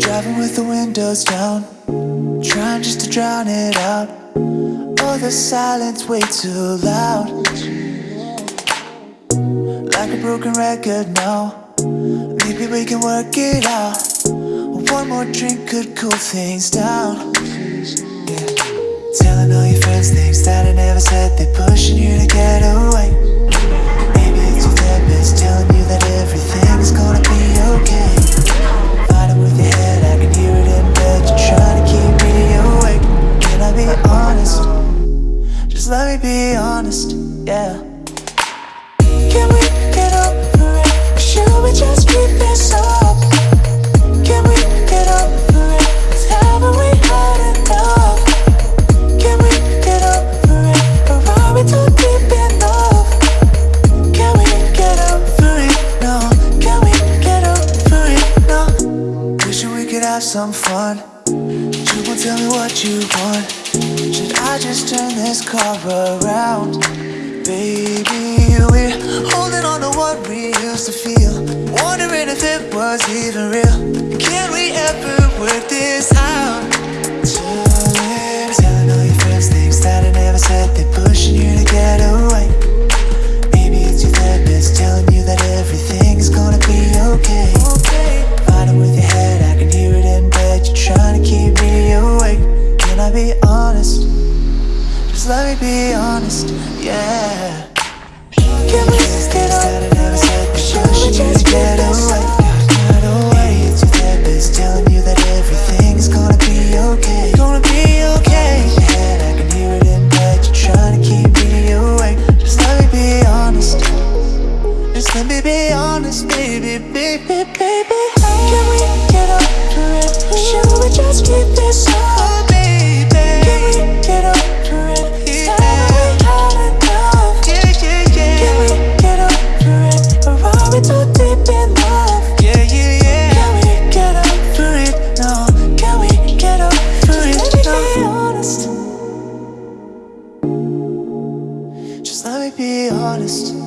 Driving with the windows down Trying just to drown it out. Oh, the silence way too loud. Like a broken record now Maybe we can work it out. One more drink could cool things down. That I never said They're pushing you to get away. Maybe it's your therapist telling you that everything is gonna be okay. Fighting with your head, I can hear it in bed You're trying to keep me awake. Can I be honest? Just let me be honest, yeah some fun. You won't tell me what you want. Should I just turn this car around? Baby, we're holding on to what we used to feel. Wondering if it was even real. Can we ever work this be honest. Just let me be honest, yeah. Can't just get away. Got telling you that gonna be okay. Gonna be okay. I can hear it in bed, you're trying to keep me awake. Just let me be honest. Just let me be honest, baby, baby, baby Can we get up Just let me be honest.